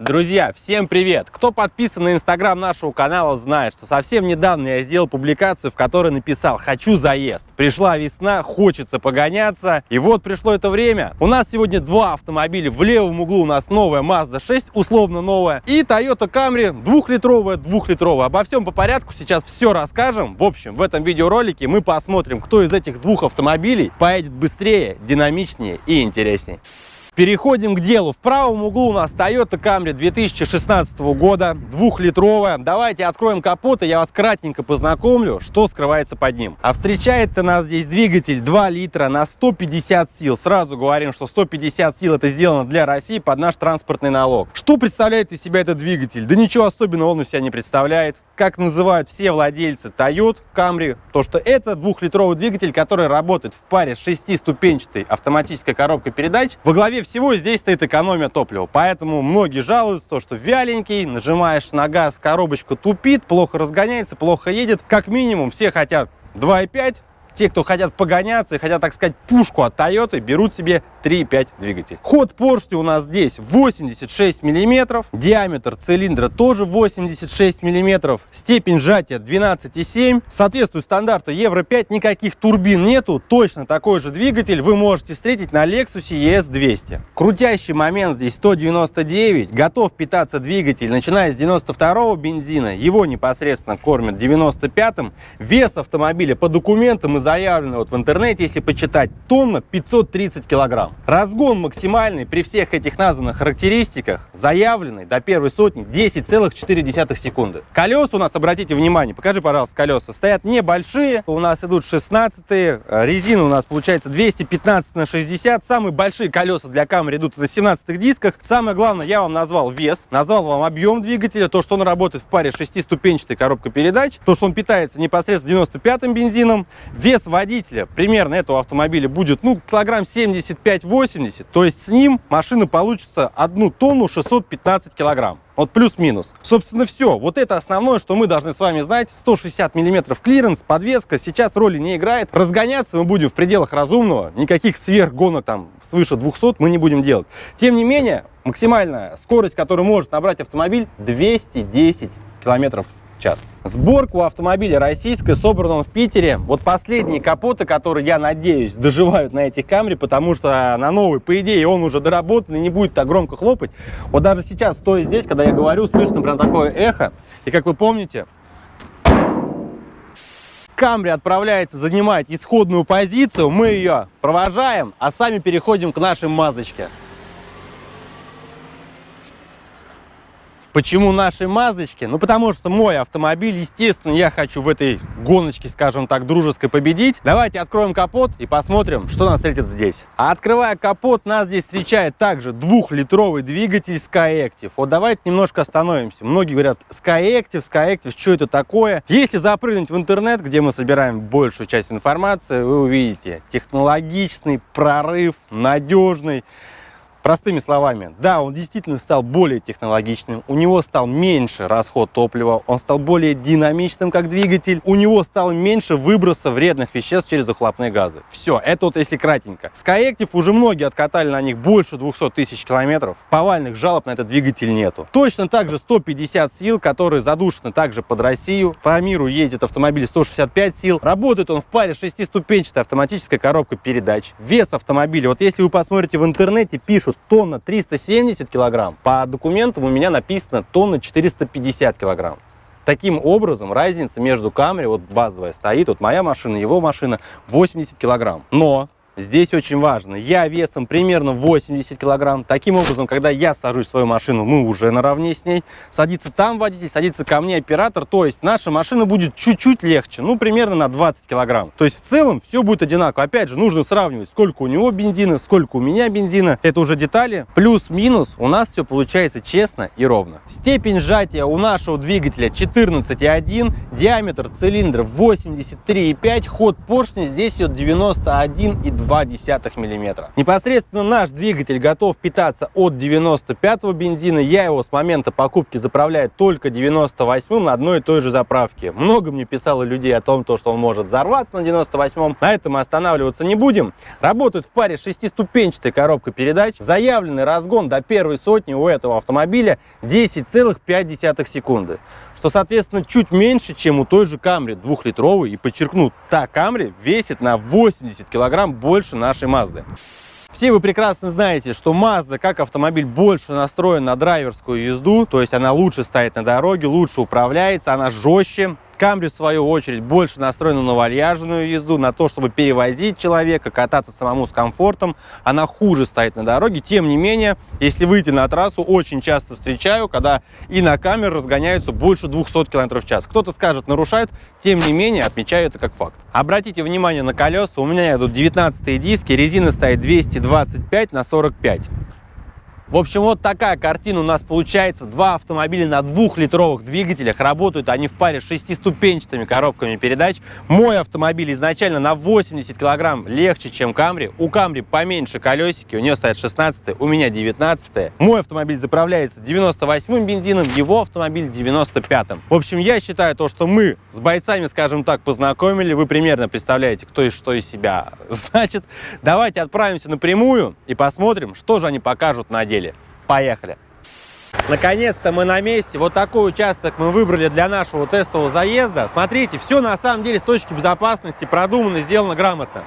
Друзья, всем привет! Кто подписан на инстаграм нашего канала, знает, что совсем недавно я сделал публикацию, в которой написал «Хочу заезд». Пришла весна, хочется погоняться, и вот пришло это время. У нас сегодня два автомобиля. В левом углу у нас новая Mazda 6, условно новая, и Toyota Camry двухлитровая, двухлитровая. Обо всем по порядку сейчас все расскажем. В общем, в этом видеоролике мы посмотрим, кто из этих двух автомобилей поедет быстрее, динамичнее и интереснее. Переходим к делу. В правом углу у нас Toyota Camry 2016 года, двухлитровая. Давайте откроем капот, и я вас кратенько познакомлю, что скрывается под ним. А встречает-то нас здесь двигатель 2 литра на 150 сил. Сразу говорим, что 150 сил это сделано для России под наш транспортный налог. Что представляет из себя этот двигатель? Да ничего особенного он из себя не представляет как называют все владельцы Toyota Camry, то что это двухлитровый двигатель, который работает в паре с шестиступенчатой автоматической коробкой передач. Во главе всего здесь стоит экономия топлива, поэтому многие жалуются, что вяленький, нажимаешь на газ, коробочка тупит, плохо разгоняется, плохо едет. Как минимум все хотят 2.5, те, кто хотят погоняться и хотят, так сказать, пушку от Toyota, берут себе 3.5 двигатель. Ход поршня у нас здесь 86 миллиметров, диаметр цилиндра тоже 86 миллиметров, степень сжатия 12,7, соответствует стандарту Евро 5, никаких турбин нету, точно такой же двигатель вы можете встретить на Lexus ES200. Крутящий момент здесь 199, готов питаться двигатель, начиная с 92 бензина, его непосредственно кормят 95-м, вес автомобиля по документам и заявлено вот в интернете, если почитать, тонна 530 килограмм. Разгон максимальный при всех этих названных характеристиках, заявленный до первой сотни 10,4 секунды. Колеса у нас, обратите внимание, покажи, пожалуйста, колеса, стоят небольшие, у нас идут 16 резина у нас получается 215 на 60, самые большие колеса для камеры идут на 17 дисках. Самое главное, я вам назвал вес, назвал вам объем двигателя, то, что он работает в паре шестиступенчатой коробкой передач, то, что он питается непосредственно 95-м бензином, вес водителя примерно этого автомобиля будет, ну, килограмм 75-80, то есть с ним машина получится 1 тонну 615 килограмм. Вот плюс-минус. Собственно, все. Вот это основное, что мы должны с вами знать. 160 миллиметров клиренс, подвеска сейчас роли не играет. Разгоняться мы будем в пределах разумного. Никаких сверхгонок там свыше 200 мы не будем делать. Тем не менее, максимальная скорость, которую может набрать автомобиль, 210 километров час. Сборка у автомобиля российская, собрана он в Питере. Вот последние капоты, которые, я надеюсь, доживают на этих камере, потому что на новый, по идее, он уже доработан и не будет так громко хлопать. Вот даже сейчас, стоя здесь, когда я говорю, слышно прям такое эхо. И как вы помните, Камри отправляется занимать исходную позицию, мы ее провожаем, а сами переходим к нашей мазочке. Почему нашей Маздочке? Ну, потому что мой автомобиль, естественно, я хочу в этой гоночке, скажем так, дружеской победить. Давайте откроем капот и посмотрим, что нас встретит здесь. А открывая капот, нас здесь встречает также двухлитровый двигатель Skyactiv. Вот давайте немножко остановимся. Многие говорят, Skyactiv, Skyactiv, что это такое? Если запрыгнуть в интернет, где мы собираем большую часть информации, вы увидите технологичный прорыв, надежный. Простыми словами, да, он действительно стал более технологичным, у него стал меньше расход топлива, он стал более динамичным как двигатель, у него стало меньше выброса вредных веществ через выхлопные газы. Все, это вот если кратенько. Skyactiv уже многие откатали на них больше 200 тысяч километров, повальных жалоб на этот двигатель нету. Точно так же 150 сил, которые задушены также под Россию. По миру ездит автомобиль 165 сил. Работает он в паре шестиступенчатой автоматической коробкой передач. Вес автомобиля, вот если вы посмотрите в интернете, пишут, пишут тонна 370 килограмм, по документам у меня написано тонна 450 килограмм. Таким образом, разница между Camry, вот базовая стоит, вот моя машина, его машина, 80 килограмм. Но Здесь очень важно, я весом примерно 80 килограмм. Таким образом, когда я сажусь в свою машину, мы уже наравне с ней. Садится там водитель, садится ко мне оператор. То есть наша машина будет чуть-чуть легче, ну примерно на 20 килограмм. То есть в целом все будет одинаково. Опять же, нужно сравнивать, сколько у него бензина, сколько у меня бензина. Это уже детали. Плюс-минус у нас все получается честно и ровно. Степень сжатия у нашего двигателя 14,1, диаметр цилиндра 83,5, ход поршня здесь идет 91,2 0,2 мм. Непосредственно наш двигатель готов питаться от 95 бензина. Я его с момента покупки заправляю только 98 на одной и той же заправке. Много мне писало людей о том, что он может взорваться на 98 На этом мы останавливаться не будем. Работает в паре шестиступенчатая коробка передач. Заявленный разгон до первой сотни у этого автомобиля 10,5 секунды что, соответственно, чуть меньше, чем у той же Камри двухлитровой. И подчеркну, та Камри весит на 80 килограмм больше нашей Мазды. Все вы прекрасно знаете, что Mazda как автомобиль больше настроен на драйверскую езду, то есть она лучше стоит на дороге, лучше управляется, она жестче, Камри, в свою очередь, больше настроена на вальяжную езду, на то, чтобы перевозить человека, кататься самому с комфортом. Она хуже стоит на дороге. Тем не менее, если выйти на трассу, очень часто встречаю, когда и на камеры разгоняются больше 200 км в час. Кто-то скажет, нарушают, тем не менее, отмечаю это как факт. Обратите внимание на колеса. У меня идут 19 диски, резина стоит 225 на 45. В общем, вот такая картина у нас получается. Два автомобиля на двухлитровых двигателях. Работают они в паре с шестиступенчатыми коробками передач. Мой автомобиль изначально на 80 килограмм легче, чем Камри. У Камри поменьше колесики, у нее стоят 16 у меня 19 Мой автомобиль заправляется 98-м бензином, его автомобиль 95-м. В общем, я считаю то, что мы с бойцами, скажем так, познакомили. Вы примерно представляете, кто и что из себя значит. Давайте отправимся напрямую и посмотрим, что же они покажут на деле автомобиле. Поехали! Наконец-то мы на месте. Вот такой участок мы выбрали для нашего тестового заезда. Смотрите, все на самом деле с точки безопасности продумано, сделано грамотно.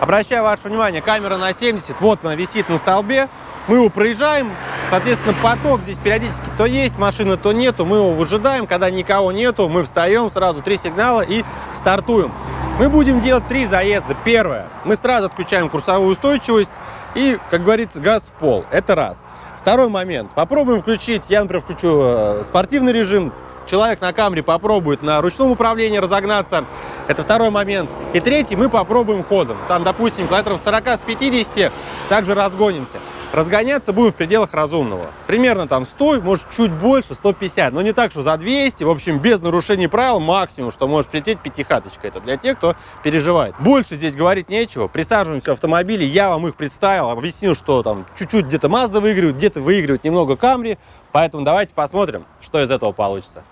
Обращаю ваше внимание, камера на 70, вот она висит на столбе. Мы его проезжаем, соответственно, поток здесь периодически то есть машина, то нету. Мы его выжидаем, когда никого нету, мы встаем, сразу три сигнала и стартуем. Мы будем делать три заезда. Первое, мы сразу отключаем курсовую устойчивость и, как говорится, газ в пол. Это раз. Второй момент. Попробуем включить, я, например, включу э, спортивный режим, человек на камере попробует на ручном управлении разогнаться. Это второй момент. И третий, мы попробуем ходом. Там, допустим, километров 40 с 50 также разгонимся. Разгоняться будем в пределах разумного. Примерно там 100, может чуть больше, 150. Но не так, что за 200. В общем, без нарушений правил максимум, что может прилететь пятихаточка. Это для тех, кто переживает. Больше здесь говорить нечего. Присаживаемся в автомобили. Я вам их представил, объяснил, что там чуть-чуть где-то Mazda выигрывает, где-то выигрывает немного Camry. Поэтому давайте посмотрим, что из этого получится.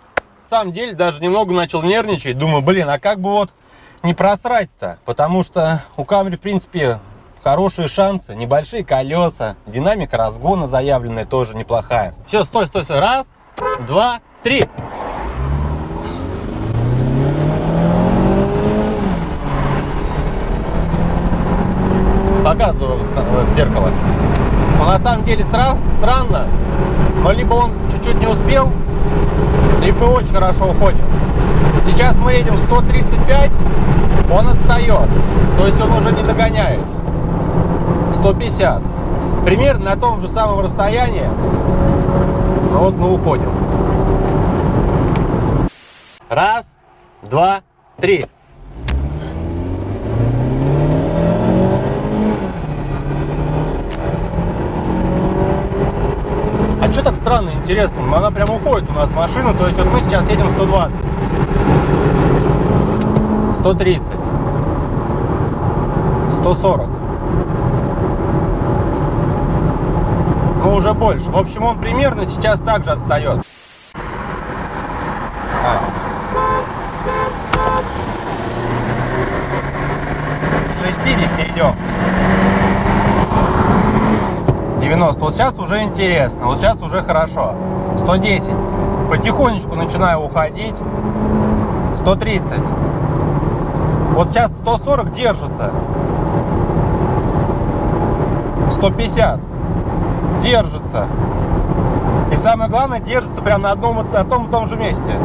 На самом деле даже немного начал нервничать. Думаю, блин, а как бы вот не просрать-то? Потому что у Camry, в принципе, хорошие шансы, небольшие колеса, динамика разгона заявленная тоже неплохая. Все, стой, стой, стой. Раз, два, три. Показываю в зеркало. Но на самом деле стра странно, но либо он чуть-чуть не успел, либо очень хорошо уходим. Сейчас мы едем 135, он отстает, то есть он уже не догоняет. 150. Примерно на том же самом расстоянии. Ну вот мы уходим. Раз, два, три. А что так странно, интересно? Она прям уходит у нас машина, то есть вот мы сейчас едем 120. 130. 140. Уже больше. В общем, он примерно сейчас также отстает. А. 60 идем. 90. Вот сейчас уже интересно. Вот сейчас уже хорошо. 110. Потихонечку начинаю уходить. 130. Вот сейчас 140 держится. 150 держится. И самое главное, держится прямо на одном на том и том же месте.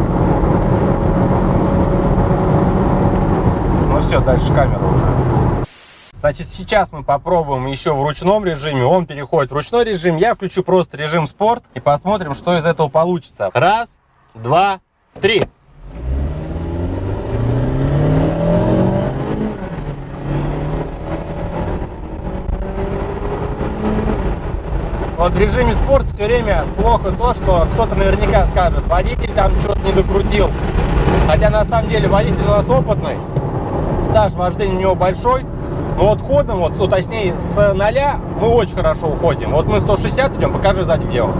Ну все, дальше камера уже. Значит, сейчас мы попробуем еще в ручном режиме. Он переходит в ручной режим. Я включу просто режим спорт и посмотрим, что из этого получится. Раз, два, три. Вот в режиме спорт все время плохо то, что кто-то наверняка скажет, водитель там что-то не докрутил. Хотя на самом деле водитель у нас опытный, стаж вождения у него большой, Но вот ходом, вот, ну, точнее, с 0 мы очень хорошо уходим. Вот мы 160 идем, покажи сзади, где он.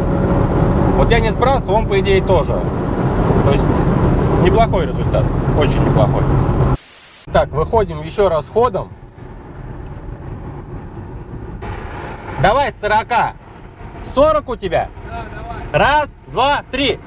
Вот я не сбрасываю, он, по идее, тоже. То есть, неплохой результат, очень неплохой. Так, выходим еще раз ходом. Давай с 40. 40 у тебя? Да, давай. Раз, два, три.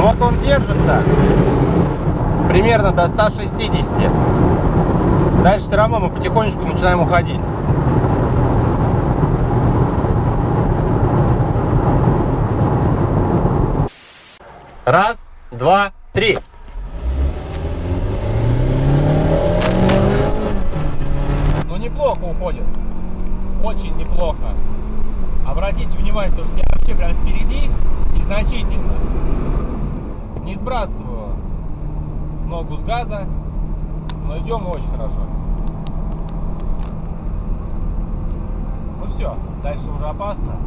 Вот он держится примерно до 160. Дальше все равно мы потихонечку начинаем уходить. Раз, два, три. Ну, неплохо уходит. Очень неплохо. Обратите внимание, то, что я вообще прям впереди и значительно. Не сбрасываю ногу с газа, но идем очень хорошо. Ну все, дальше уже опасно.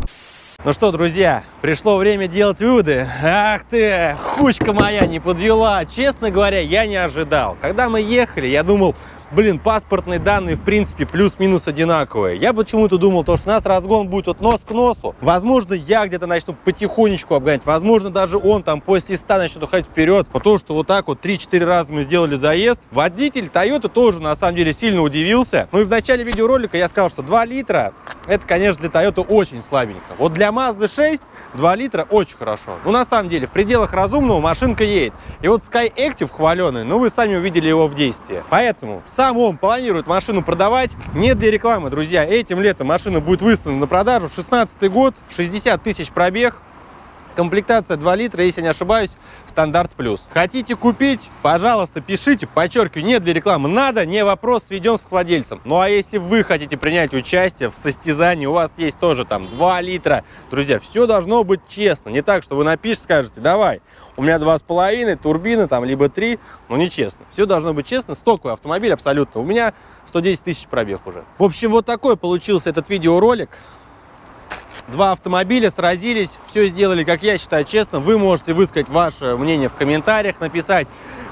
Ну что, друзья, пришло время делать выводы. Ах ты, хучка моя не подвела. Честно говоря, я не ожидал. Когда мы ехали, я думал, блин, паспортные данные, в принципе, плюс-минус одинаковые. Я почему-то думал, то, что у нас разгон будет вот нос к носу. Возможно, я где-то начну потихонечку обгонять. Возможно, даже он там после 100 начнет уходить вперед. Но то, что вот так вот 3-4 раза мы сделали заезд, водитель Toyota тоже, на самом деле, сильно удивился. Ну и в начале видеоролика я сказал, что 2 литра, это, конечно, для Toyota очень слабенько. Вот для Mazda 6 2 литра очень хорошо. Ну, на самом деле, в пределах разумного машинка едет. И вот Sky Active хваленый, ну, вы сами увидели его в действии. Поэтому сам он планирует машину продавать. Нет для рекламы, друзья. Этим летом машина будет выставлена на продажу. 16 год, 60 тысяч пробег. Комплектация 2 литра, если не ошибаюсь, стандарт плюс. Хотите купить? Пожалуйста, пишите, подчеркиваю, нет для рекламы. Надо, не вопрос, сведен с владельцем. Ну а если вы хотите принять участие в состязании, у вас есть тоже там 2 литра. Друзья, все должно быть честно. Не так, что вы напишете, скажете, давай, у меня два с половиной, турбины там, либо три, но нечестно. Все должно быть честно, стоковый автомобиль абсолютно. У меня 110 тысяч пробег уже. В общем, вот такой получился этот видеоролик. Два автомобиля сразились, все сделали, как я считаю, честно. Вы можете высказать ваше мнение в комментариях, написать,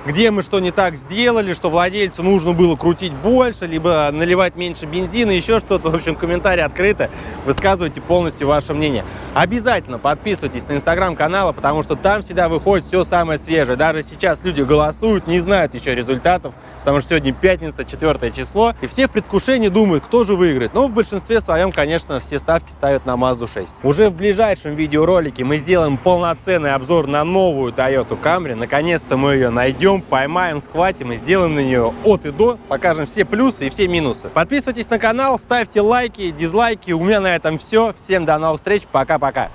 где мы что не так сделали, что владельцу нужно было крутить больше, либо наливать меньше бензина, еще что-то. В общем, комментарии открыты, высказывайте полностью ваше мнение. Обязательно подписывайтесь на инстаграм канала, потому что там всегда выходит все самое свежее. Даже сейчас люди голосуют, не знают еще результатов, потому что сегодня пятница, четвертое число, и все в предвкушении думают, кто же выиграет. Но в большинстве своем, конечно, все ставки ставят на Mazda 6. Уже в ближайшем видеоролике мы сделаем полноценный обзор на новую Toyota Camry. Наконец-то мы ее найдем, поймаем, схватим и сделаем на нее от и до. Покажем все плюсы и все минусы. Подписывайтесь на канал, ставьте лайки, дизлайки. У меня на этом все. Всем до новых встреч. Пока-пока.